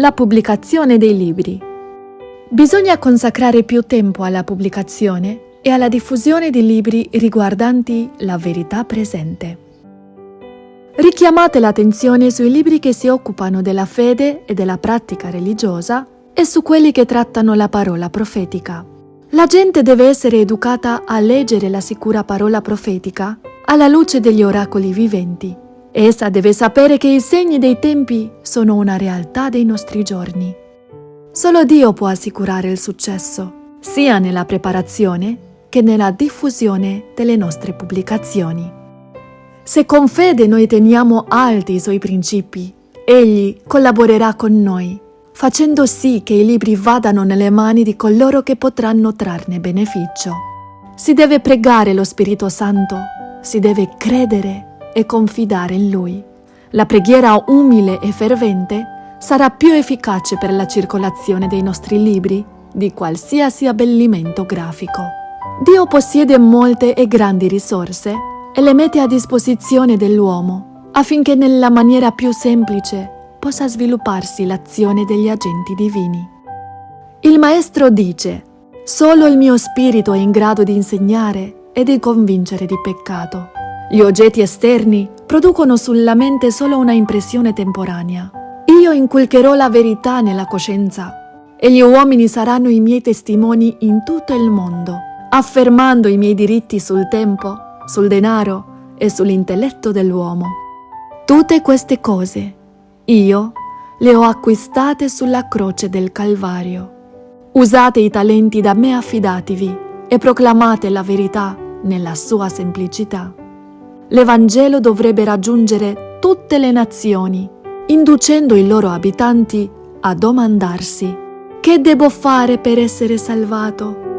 la pubblicazione dei libri. Bisogna consacrare più tempo alla pubblicazione e alla diffusione di libri riguardanti la verità presente. Richiamate l'attenzione sui libri che si occupano della fede e della pratica religiosa e su quelli che trattano la parola profetica. La gente deve essere educata a leggere la sicura parola profetica alla luce degli oracoli viventi. Essa deve sapere che i segni dei tempi sono una realtà dei nostri giorni. Solo Dio può assicurare il successo, sia nella preparazione che nella diffusione delle nostre pubblicazioni. Se con fede noi teniamo alti i suoi principi, Egli collaborerà con noi facendo sì che i libri vadano nelle mani di coloro che potranno trarne beneficio. Si deve pregare lo Spirito Santo, si deve credere e confidare in Lui. La preghiera umile e fervente sarà più efficace per la circolazione dei nostri libri di qualsiasi abbellimento grafico. Dio possiede molte e grandi risorse e le mette a disposizione dell'uomo affinché nella maniera più semplice possa svilupparsi l'azione degli agenti divini. Il Maestro dice, solo il mio spirito è in grado di insegnare e di convincere di peccato. Gli oggetti esterni producono sulla mente solo una impressione temporanea. Io inculcherò la verità nella coscienza e gli uomini saranno i miei testimoni in tutto il mondo, affermando i miei diritti sul tempo, sul denaro e sull'intelletto dell'uomo. Tutte queste cose io le ho acquistate sulla croce del Calvario. Usate i talenti da me affidatevi e proclamate la verità nella sua semplicità. L'Evangelo dovrebbe raggiungere tutte le nazioni, inducendo i loro abitanti a domandarsi che devo fare per essere salvato?